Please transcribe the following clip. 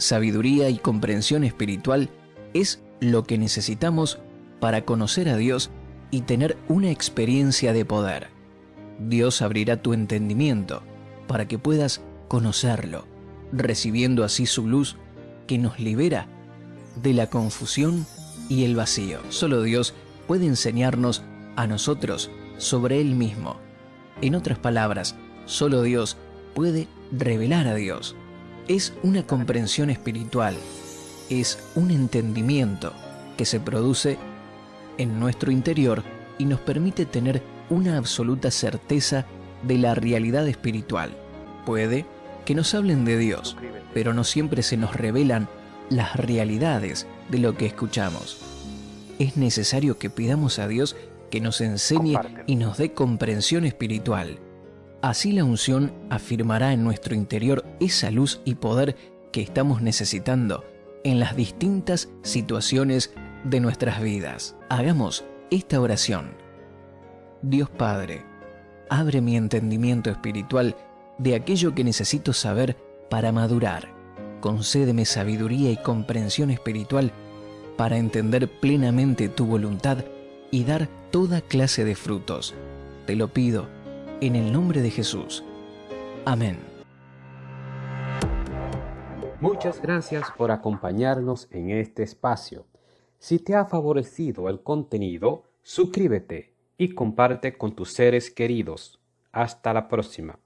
sabiduría y comprensión espiritual es lo que necesitamos para conocer a Dios y tener una experiencia de poder. Dios abrirá tu entendimiento para que puedas conocerlo, recibiendo así su luz que nos libera de la confusión y el vacío. Solo Dios puede enseñarnos a nosotros sobre Él mismo. En otras palabras, solo Dios puede revelar a Dios. Es una comprensión espiritual, es un entendimiento que se produce en nuestro interior y nos permite tener una absoluta certeza de la realidad espiritual. Puede que nos hablen de Dios, pero no siempre se nos revelan las realidades de lo que escuchamos. Es necesario que pidamos a Dios que nos enseñe y nos dé comprensión espiritual. Así la unción afirmará en nuestro interior esa luz y poder que estamos necesitando en las distintas situaciones de nuestras vidas. Hagamos esta oración. Dios Padre, abre mi entendimiento espiritual de aquello que necesito saber para madurar. Concédeme sabiduría y comprensión espiritual para entender plenamente tu voluntad y dar toda clase de frutos. Te lo pido en el nombre de Jesús. Amén. Muchas gracias por acompañarnos en este espacio. Si te ha favorecido el contenido, suscríbete y comparte con tus seres queridos. Hasta la próxima.